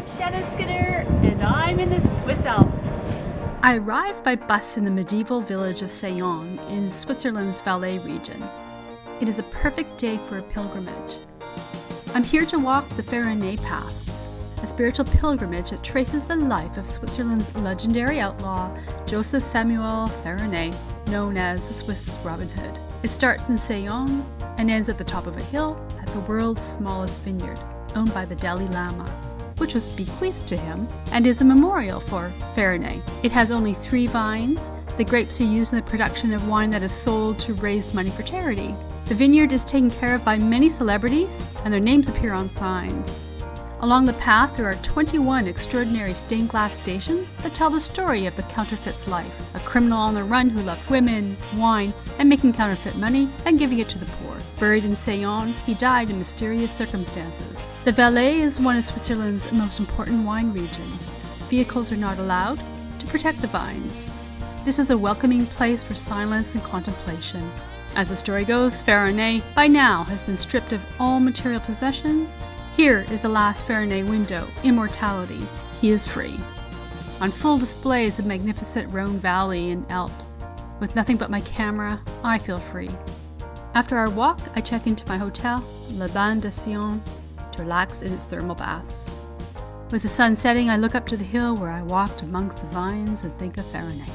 I'm Shanna Skinner, and I'm in the Swiss Alps. I arrived by bus in the medieval village of Saillon in Switzerland's Valais region. It is a perfect day for a pilgrimage. I'm here to walk the Farinet path, a spiritual pilgrimage that traces the life of Switzerland's legendary outlaw, Joseph Samuel Farinet, known as the Swiss Robin Hood. It starts in Saillon and ends at the top of a hill at the world's smallest vineyard, owned by the Dalai Lama which was bequeathed to him, and is a memorial for Farinet. It has only three vines. The grapes are used in the production of wine that is sold to raise money for charity. The vineyard is taken care of by many celebrities, and their names appear on signs. Along the path, there are 21 extraordinary stained glass stations that tell the story of the counterfeit's life a criminal on the run who loved women, wine, and making counterfeit money and giving it to the poor. Buried in Saillon, he died in mysterious circumstances. The Valais is one of Switzerland's most important wine regions. Vehicles are not allowed to protect the vines. This is a welcoming place for silence and contemplation. As the story goes, Farinet by now has been stripped of all material possessions here is the last Farinet window, Immortality. He is free. On full display is the magnificent Rhone Valley and Alps. With nothing but my camera, I feel free. After our walk, I check into my hotel, Les Bains de Saillon, to relax in its thermal baths. With the sun setting, I look up to the hill where I walked amongst the vines and think of Farinet.